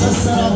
nossa senhora.